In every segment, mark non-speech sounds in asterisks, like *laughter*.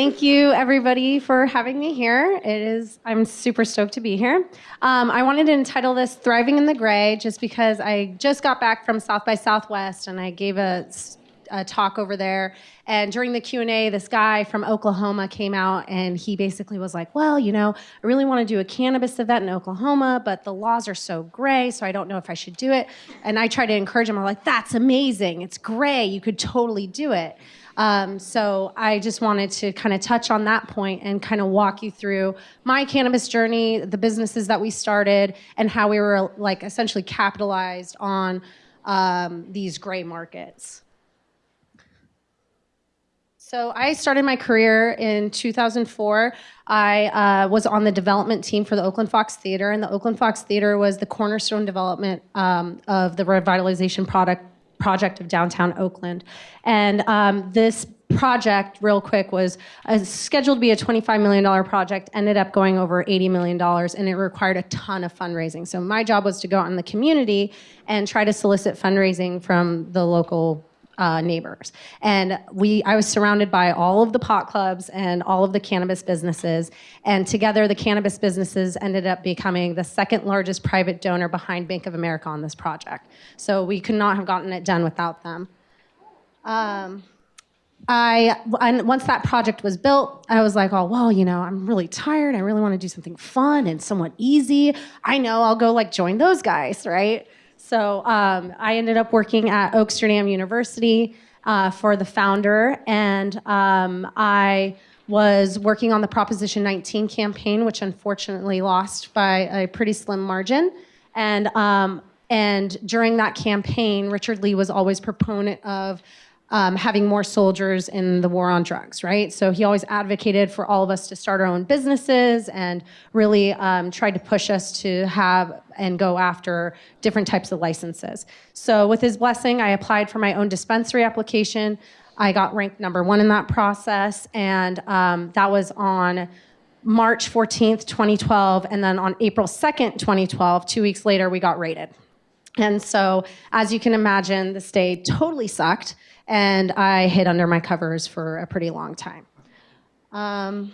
Thank you, everybody, for having me here. It is, I'm super stoked to be here. Um, I wanted to entitle this Thriving in the Gray just because I just got back from South by Southwest and I gave a, a talk over there. And during the Q&A, this guy from Oklahoma came out and he basically was like, well, you know, I really want to do a cannabis event in Oklahoma, but the laws are so gray, so I don't know if I should do it. And I tried to encourage him. I'm like, that's amazing. It's gray. You could totally do it. Um, so I just wanted to kind of touch on that point and kind of walk you through my cannabis journey, the businesses that we started, and how we were like essentially capitalized on um, these gray markets. So I started my career in 2004. I uh, was on the development team for the Oakland Fox Theater, and the Oakland Fox Theater was the cornerstone development um, of the revitalization product project of downtown Oakland. And um, this project, real quick, was uh, scheduled to be a $25 million project, ended up going over $80 million, and it required a ton of fundraising. So my job was to go out in the community and try to solicit fundraising from the local uh, neighbors. And we, I was surrounded by all of the pot clubs and all of the cannabis businesses. And together, the cannabis businesses ended up becoming the second largest private donor behind Bank of America on this project. So we could not have gotten it done without them. Um, I, and once that project was built, I was like, oh, well, you know, I'm really tired. I really want to do something fun and somewhat easy. I know I'll go like join those guys, right? So um, I ended up working at Oaksterdam University uh, for the founder, and um, I was working on the Proposition 19 campaign, which unfortunately lost by a pretty slim margin. And um, and during that campaign, Richard Lee was always proponent of um, having more soldiers in the war on drugs, right? So he always advocated for all of us to start our own businesses and really um, tried to push us to have and go after different types of licenses. So with his blessing, I applied for my own dispensary application. I got ranked number one in that process, and um, that was on March 14th, 2012, and then on April 2nd, 2012, two weeks later, we got rated. And so, as you can imagine, the state totally sucked and I hid under my covers for a pretty long time. Um,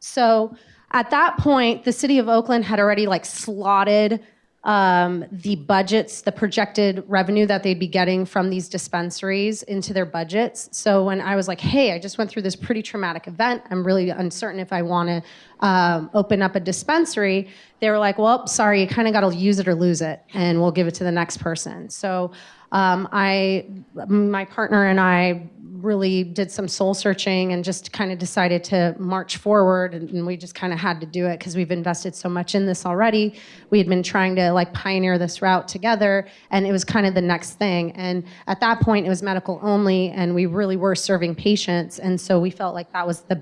so at that point, the city of Oakland had already like slotted um, the budgets, the projected revenue that they'd be getting from these dispensaries into their budgets. So when I was like, hey, I just went through this pretty traumatic event, I'm really uncertain if I want to um, open up a dispensary, they were like, well, sorry, you kind of got to use it or lose it, and we'll give it to the next person. So um, I, my partner and I really did some soul searching and just kind of decided to march forward and, we just kind of had to do it because we've invested so much in this already. We had been trying to like pioneer this route together and it was kind of the next thing. And at that point it was medical only and we really were serving patients and so we felt like that was the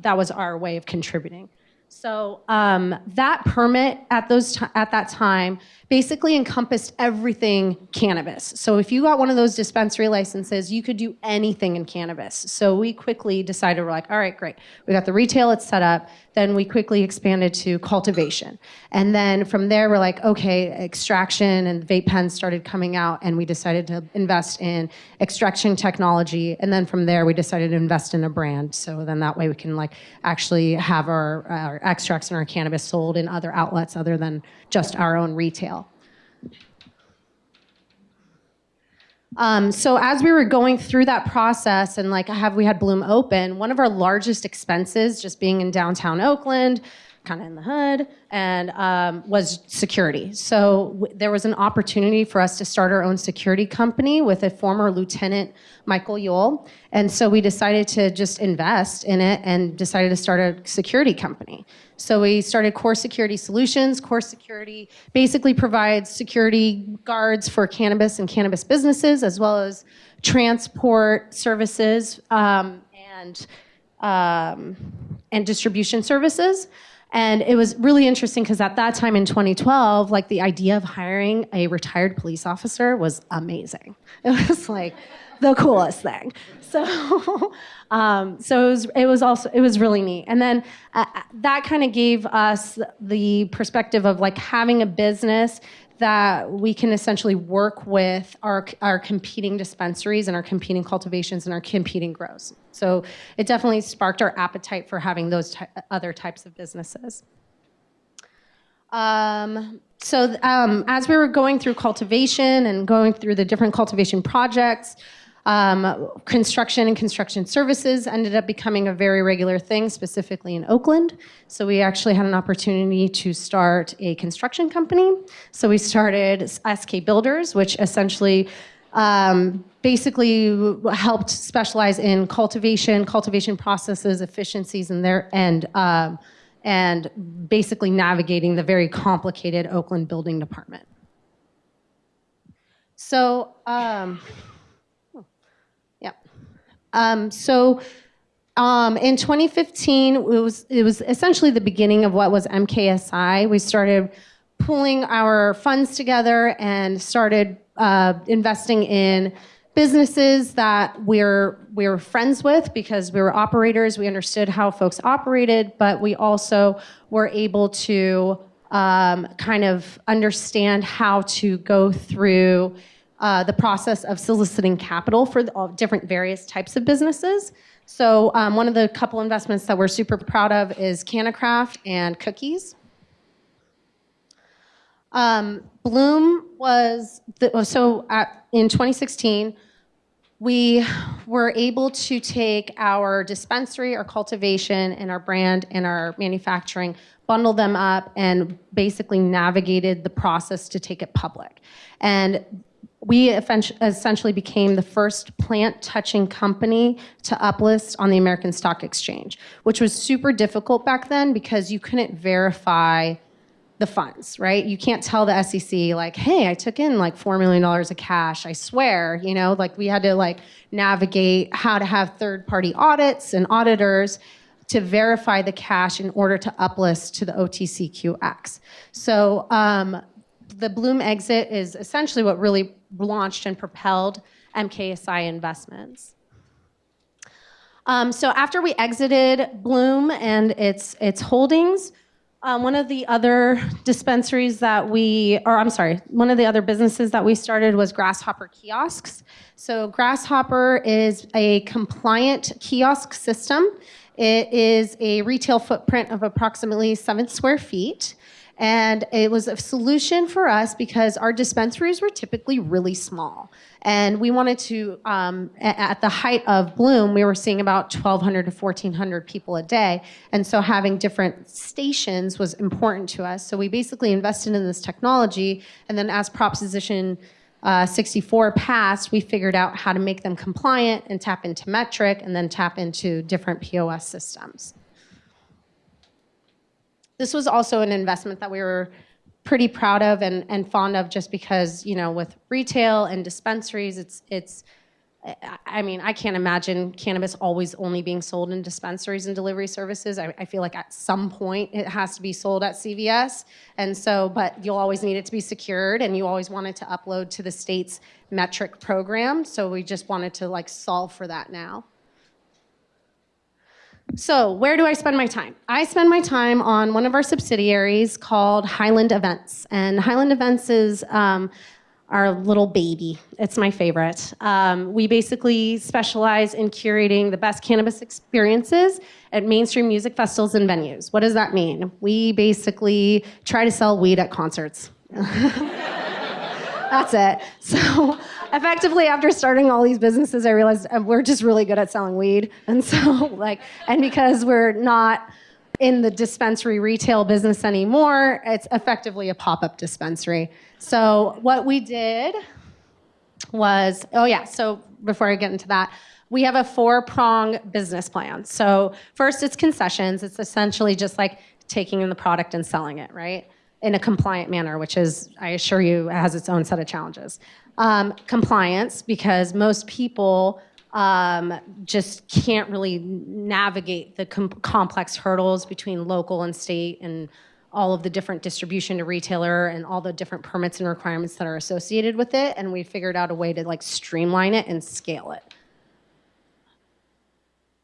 that was our way of contributing so um, that permit at those at that time basically encompassed everything cannabis. So if you got one of those dispensary licenses, you could do anything in cannabis. So we quickly decided, we're like, all right, great. We got the retail, it's set up. Then we quickly expanded to cultivation. And then from there, we're like, okay, extraction and vape pens started coming out and we decided to invest in extraction technology. And then from there, we decided to invest in a brand. So then that way we can like actually have our, our extracts and our cannabis sold in other outlets other than just our own retail. Um, so as we were going through that process and like have we had Bloom open, one of our largest expenses just being in downtown Oakland, kind of in the hood, and um, was security. So there was an opportunity for us to start our own security company with a former lieutenant, Michael Yule. And so we decided to just invest in it and decided to start a security company. So we started Core Security Solutions. Core Security basically provides security guards for cannabis and cannabis businesses, as well as transport services um, and um, and distribution services. And it was really interesting because at that time in 2012, like the idea of hiring a retired police officer was amazing. *laughs* It was like, the coolest thing. So, *laughs* um, so it was, it was also it was really neat. And then uh, that kind of gave us the perspective of like having a business that we can essentially work with our, our competing dispensaries and our competing cultivations and our competing grows. So it definitely sparked our appetite for having those ty- other types of businesses. Um, so um, as we were going through cultivation and going through the different cultivation projects, um, construction and construction services ended up becoming a very regular thing, specifically in Oakland. So we actually had an opportunity to start a construction company. So we started SK Builders, which essentially um, basically helped specialize in cultivation, cultivation processes, efficiencies, and their and um, and basically navigating the very complicated Oakland building department. So. Um, so um, in 2015, it was, it was essentially the beginning of what was MKSI. We started pulling our funds together and started uh, investing in businesses that we're we were friends with because we were operators. We understood how folks operated, but we also were able to um, kind of understand how to go through uh, the process of soliciting capital for the, different various types of businesses. So um, one of the couple investments that we're super proud of is CannaCraft and Cookies. Um, Bloom was the, so at, in 2016 we were able to take our dispensary, our cultivation, and our brand and our manufacturing, bundle them up, and basically navigated the process to take it public. And we essentially became the first plant touching company to uplist on the American Stock Exchange, which was super difficult back then because you couldn't verify the funds, right? You can't tell the SEC like, "Hey, I took in like 4 million dollars of cash, I swear." You know, like we had to like navigate how to have third-party audits and auditors to verify the cash in order to uplist to the OTCQX. So, um, the Bloom exit is essentially what really launched and propelled MKSI investments. Um, so after we exited Bloom and its its holdings, um, one of the other dispensaries that we, or I'm sorry, one of the other businesses that we started was Grasshopper Kiosks. So Grasshopper is a compliant kiosk system. It is a retail footprint of approximately seven square feet. And it was a solution for us because our dispensaries were typically really small. And we wanted to, um, at the height of Bloom, we were seeing about 1,200 to 1,400 people a day. And so having different stations was important to us. So we basically invested in this technology. And then as Proposition uh, 64 passed, we figured out how to make them compliant and tap into Metrc and then tap into different POS systems. This was also an investment that we were pretty proud of and, and fond of just because, you know, with retail and dispensaries, it's, it's, I mean, I can't imagine cannabis always only being sold in dispensaries and delivery services. I, I, feel like at some point it has to be sold at CVS. And so, but you'll always need it to be secured and you always want it to upload to the state's Metrc program. So we just wanted to like solve for that now. So, where do I spend my time? I spend my time on one of our subsidiaries called Highland Events. And Highland Events is um, our little baby. It's my favorite. Um, we basically specialize in curating the best cannabis experiences at mainstream music festivals and venues. What does that mean? We basically try to sell weed at concerts. *laughs* That's it. So effectively, after starting all these businesses, I realized uh, we're just really good at selling weed. And so, *laughs* like, and because we're not in the dispensary retail business anymore, it's effectively a pop up dispensary. So, what we did was, oh, yeah, so before I get into that, we have a four prong business plan. So, first, it's concessions. It's essentially just like taking in the product and selling it, right? In a compliant manner, which is, I assure you, has its own set of challenges. Um, compliance, because most people um, just can't really navigate the com- complex hurdles between local and state and all of the different distribution to retailer and all the different permits and requirements that are associated with it. And we figured out a way to like streamline it and scale it.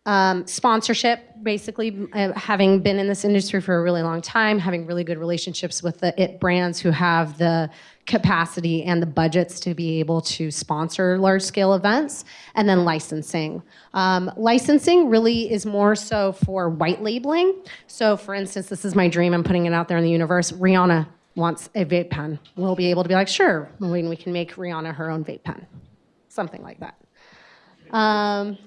Um, sponsorship, basically, uh, having been in this industry for a really long time, having really good relationships with the it brands who have the capacity and the budgets to be able to sponsor large scale events, and then licensing. Um, licensing really is more so for white labeling. So, for instance, this is my dream, I'm putting it out there in the universe. Rihanna wants a vape pen. We'll be able to be like, sure, we, we can make Rihanna her own vape pen, something like that. Um,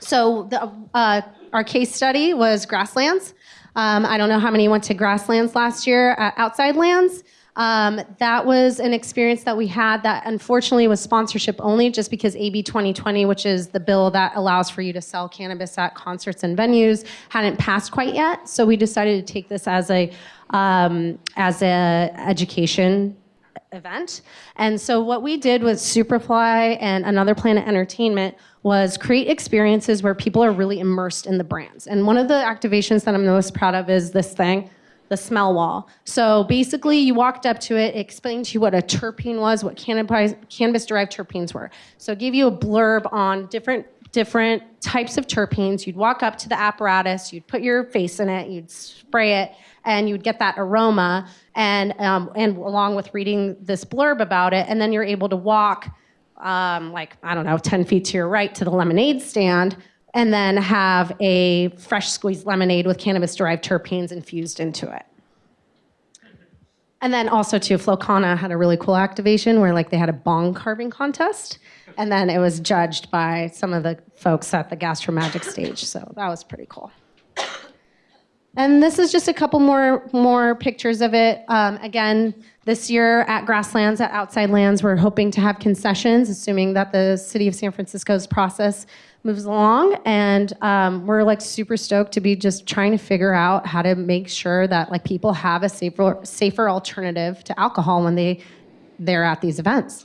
so the, uh, our case study was grasslands. Um, I don't know how many went to grasslands last year, uh, outside lands. Um, that was an experience that we had that unfortunately was sponsorship only just because AB 2020, which is the bill that allows for you to sell cannabis at concerts and venues, hadn't passed quite yet. So we decided to take this as a, um, as a education event. And so what we did with Superfly and Another Planet Entertainment was create experiences where people are really immersed in the brands. And one of the activations that I'm most proud of is this thing, the smell wall. So basically you walked up to it, it explained to you what a terpene was, what cannabis derived terpenes were. So it gave you a blurb on different different types of terpenes. You'd walk up to the apparatus, you'd put your face in it, you'd spray it, and you'd get that aroma, and, um, and along with reading this blurb about it, and then you're able to walk um, like, I don't know, 10 feet to your right to the lemonade stand, and then have a fresh squeezed lemonade with cannabis derived terpenes infused into it. And then also too, Flowkana had a really cool activation where like they had a bong carving contest, and then it was judged by some of the folks at the Gastromagic stage. So that was pretty cool. And this is just a couple more more pictures of it. Um, again, this year at Grasslands, at Outside Lands, we're hoping to have concessions, assuming that the City of San Francisco's process moves along. And um, we're like super stoked to be just trying to figure out how to make sure that like people have a safer safer alternative to alcohol when they they're at these events.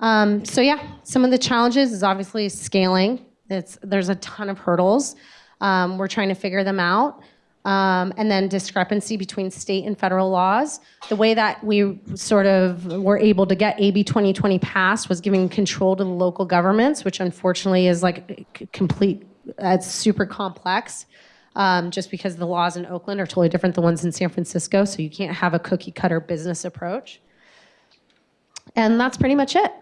Um, so yeah, some of the challenges is obviously scaling. It's, there's a ton of hurdles. Um, we're trying to figure them out. Um, and then discrepancy between state and federal laws. The way that we sort of were able to get AB 2020 passed was giving control to the local governments, which unfortunately is like complete, it's super complex. Um, just because the laws in Oakland are totally different than the ones in San Francisco, so you can't have a cookie cutter business approach. And that's pretty much it.